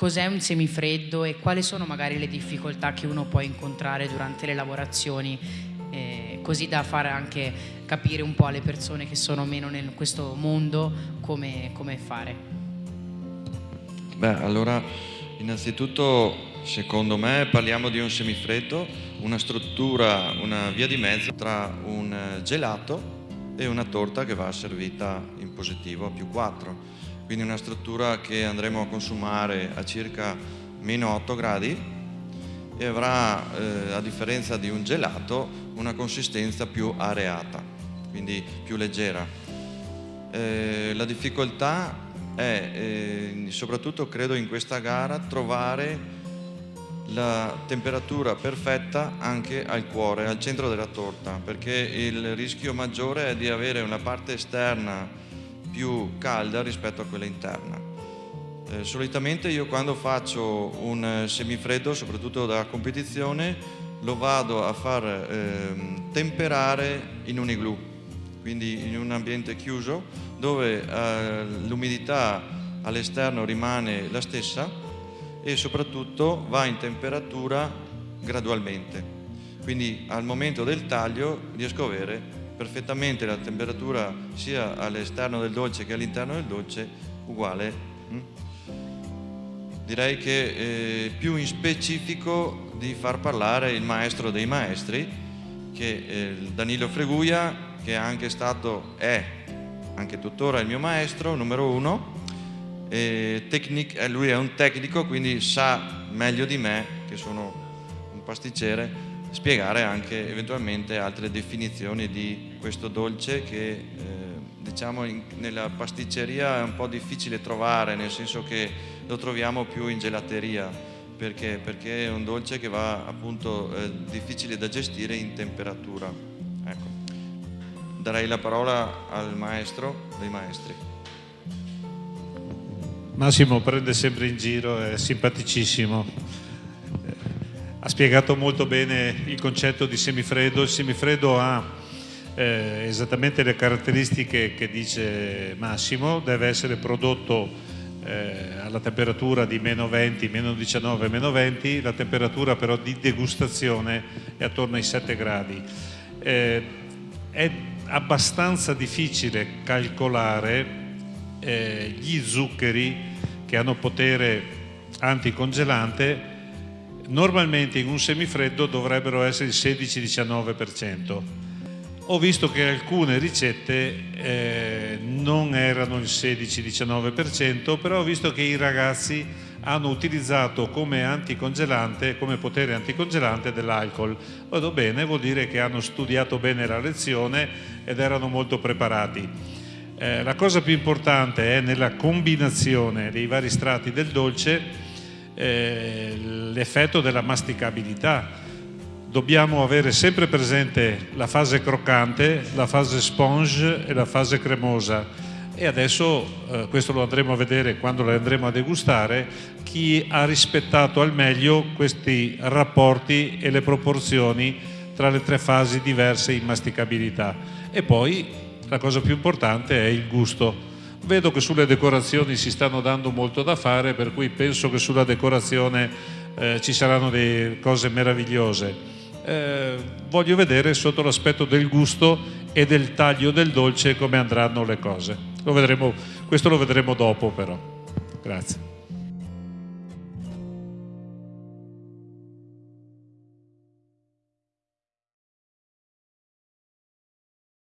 cos'è un semifreddo e quali sono magari le difficoltà che uno può incontrare durante le lavorazioni, eh, così da fare anche capire un po' alle persone che sono meno in questo mondo come, come fare. Beh, allora innanzitutto secondo me parliamo di un semifreddo, una struttura, una via di mezzo tra un gelato e una torta che va servita in positivo a più 4 quindi una struttura che andremo a consumare a circa meno 8 gradi e avrà, eh, a differenza di un gelato, una consistenza più areata, quindi più leggera. Eh, la difficoltà è, eh, soprattutto credo in questa gara, trovare la temperatura perfetta anche al cuore, al centro della torta, perché il rischio maggiore è di avere una parte esterna più calda rispetto a quella interna. Eh, solitamente io quando faccio un eh, semifreddo, soprattutto da competizione, lo vado a far eh, temperare in un igloo, quindi in un ambiente chiuso dove eh, l'umidità all'esterno rimane la stessa e soprattutto va in temperatura gradualmente. Quindi al momento del taglio riesco a avere perfettamente la temperatura sia all'esterno del dolce che all'interno del dolce uguale. Mm? Direi che eh, più in specifico di far parlare il maestro dei maestri, che è eh, Danilo Freguia, che è anche stato, è anche tuttora il mio maestro, numero uno, tecnic, eh, lui è un tecnico, quindi sa meglio di me, che sono un pasticcere, spiegare anche eventualmente altre definizioni di questo dolce che eh, diciamo in, nella pasticceria è un po' difficile trovare, nel senso che lo troviamo più in gelateria, perché, perché è un dolce che va appunto eh, difficile da gestire in temperatura. Ecco. Darei la parola al maestro dei maestri. Massimo prende sempre in giro, è simpaticissimo spiegato molto bene il concetto di semifreddo. Il semifreddo ha eh, esattamente le caratteristiche che dice Massimo, deve essere prodotto eh, alla temperatura di meno 20, meno 19, meno 20, la temperatura però di degustazione è attorno ai 7 gradi. Eh, è abbastanza difficile calcolare eh, gli zuccheri che hanno potere anticongelante normalmente in un semifreddo dovrebbero essere il 16-19%. Ho visto che alcune ricette eh, non erano il 16-19%, però ho visto che i ragazzi hanno utilizzato come anticongelante, come potere anticongelante dell'alcol. Vado bene, vuol dire che hanno studiato bene la lezione ed erano molto preparati. Eh, la cosa più importante è nella combinazione dei vari strati del dolce eh, l'effetto della masticabilità. Dobbiamo avere sempre presente la fase croccante, la fase sponge e la fase cremosa. E adesso eh, questo lo andremo a vedere quando lo andremo a degustare chi ha rispettato al meglio questi rapporti e le proporzioni tra le tre fasi diverse in masticabilità. E poi la cosa più importante è il gusto Vedo che sulle decorazioni si stanno dando molto da fare, per cui penso che sulla decorazione eh, ci saranno delle cose meravigliose. Eh, voglio vedere sotto l'aspetto del gusto e del taglio del dolce come andranno le cose. Lo vedremo, questo lo vedremo dopo però. Grazie.